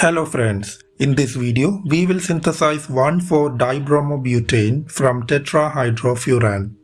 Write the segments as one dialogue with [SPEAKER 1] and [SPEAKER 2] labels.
[SPEAKER 1] Hello friends, in this video we will synthesize 1,4-dibromobutane from tetrahydrofuran.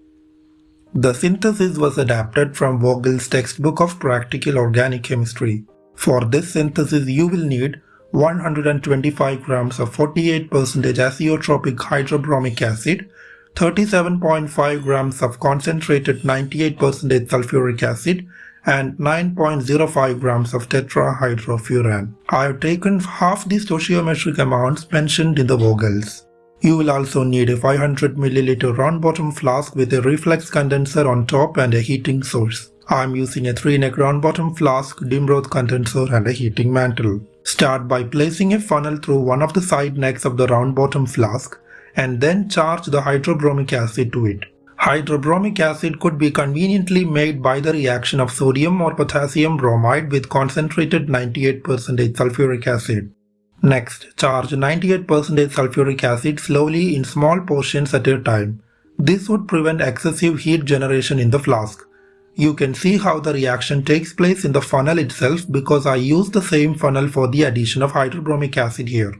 [SPEAKER 1] The synthesis was adapted from Vogel's textbook of practical organic chemistry. For this synthesis you will need 125 grams of 48% azeotropic hydrobromic acid, 37.5 grams of concentrated 98% sulfuric acid and 9.05 grams of tetrahydrofuran. I have taken half the stoichiometric amounts mentioned in the Vogels. You will also need a 500 ml round bottom flask with a reflux condenser on top and a heating source. I am using a 3-neck round bottom flask, Dimroth condenser and a heating mantle. Start by placing a funnel through one of the side necks of the round bottom flask and then charge the hydrobromic acid to it. Hydrobromic acid could be conveniently made by the reaction of sodium or potassium bromide with concentrated 98% sulfuric acid. Next, charge 98% sulfuric acid slowly in small portions at a time. This would prevent excessive heat generation in the flask. You can see how the reaction takes place in the funnel itself because I used the same funnel for the addition of hydrobromic acid here.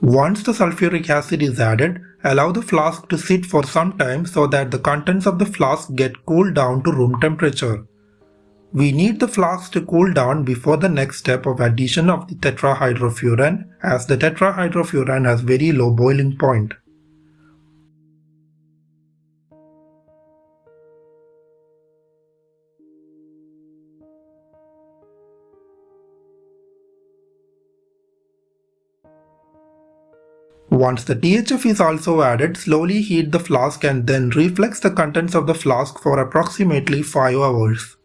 [SPEAKER 1] Once the sulfuric acid is added, allow the flask to sit for some time so that the contents of the flask get cooled down to room temperature. We need the flask to cool down before the next step of addition of the tetrahydrofuran as the tetrahydrofuran has very low boiling point. Once the THF is also added, slowly heat the flask and then reflux the contents of the flask for approximately 5 hours.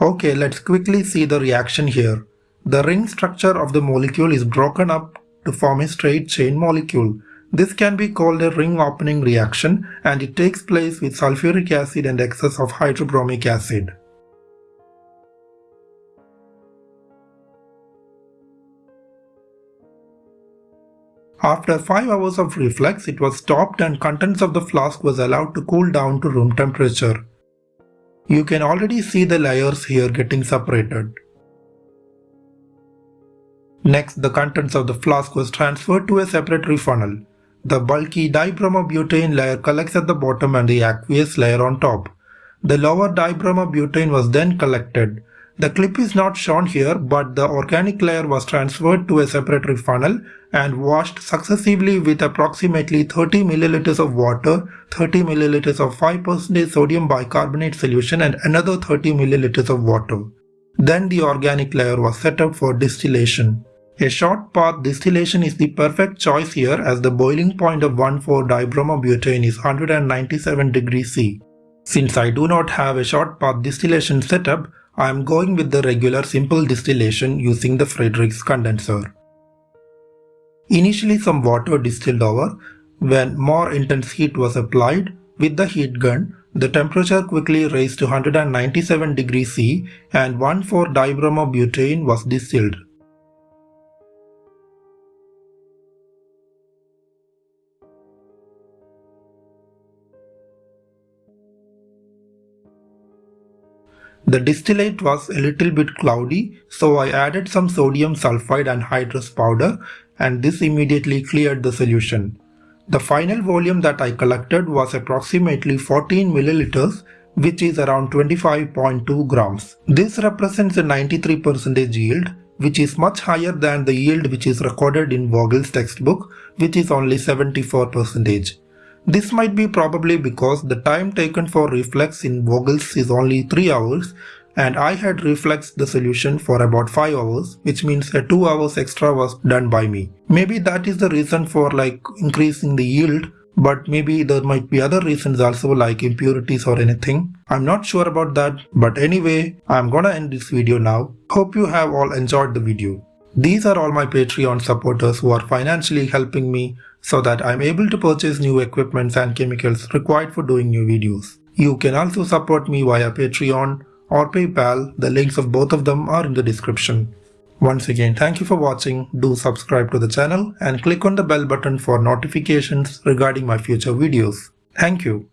[SPEAKER 1] Okay, let's quickly see the reaction here. The ring structure of the molecule is broken up to form a straight chain molecule. This can be called a ring opening reaction and it takes place with sulfuric acid and excess of hydrobromic acid. After 5 hours of reflux, it was stopped and contents of the flask was allowed to cool down to room temperature. You can already see the layers here getting separated. Next, the contents of the flask was transferred to a separatory funnel. The bulky dibromobutane layer collects at the bottom and the aqueous layer on top. The lower dibromobutane was then collected. The clip is not shown here but the organic layer was transferred to a separatory funnel and washed successively with approximately 30 milliliters of water, 30 milliliters of 5% sodium bicarbonate solution and another 30 milliliters of water. Then the organic layer was set up for distillation. A short path distillation is the perfect choice here as the boiling point of 1,4-dibromobutane is 197 degrees C. Since I do not have a short path distillation setup, I am going with the regular simple distillation using the Friedrichs condenser. Initially some water distilled over. When more intense heat was applied with the heat gun, the temperature quickly raised to 197 degrees C and 1,4-dibromobutane was distilled. The distillate was a little bit cloudy, so I added some sodium sulfate anhydrous powder and this immediately cleared the solution. The final volume that I collected was approximately 14 milliliters which is around 25.2 grams. This represents a 93% yield which is much higher than the yield which is recorded in Vogel's textbook which is only 74%. This might be probably because the time taken for reflux in Vogels is only 3 hours and I had refluxed the solution for about 5 hours which means a 2 hours extra was done by me. Maybe that is the reason for like increasing the yield but maybe there might be other reasons also like impurities or anything. I'm not sure about that but anyway I'm gonna end this video now. Hope you have all enjoyed the video. These are all my Patreon supporters who are financially helping me so that I'm able to purchase new equipments and chemicals required for doing new videos. You can also support me via Patreon or PayPal, the links of both of them are in the description. Once again, thank you for watching, do subscribe to the channel and click on the bell button for notifications regarding my future videos. Thank you.